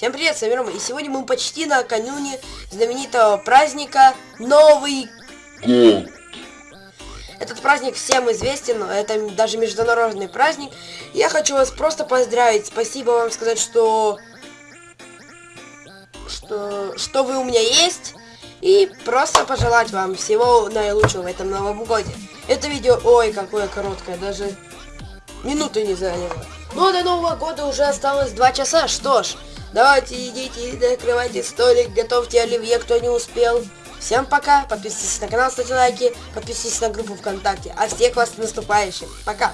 Всем привет, с вами Рома, и сегодня мы почти накануне знаменитого праздника Новый год. Этот праздник всем известен, это даже международный праздник. Я хочу вас просто поздравить, спасибо вам сказать, что... Что, что вы у меня есть, и просто пожелать вам всего наилучшего в этом новом годе. Это видео, ой, какое короткое, даже минуты не заняло. Но до Нового года уже осталось два часа, что ж, давайте идите, накрывайте столик, готовьте оливье, кто не успел. Всем пока, подписывайтесь на канал, ставьте лайки, подписывайтесь на группу ВКонтакте. А всех вас с наступающим. Пока!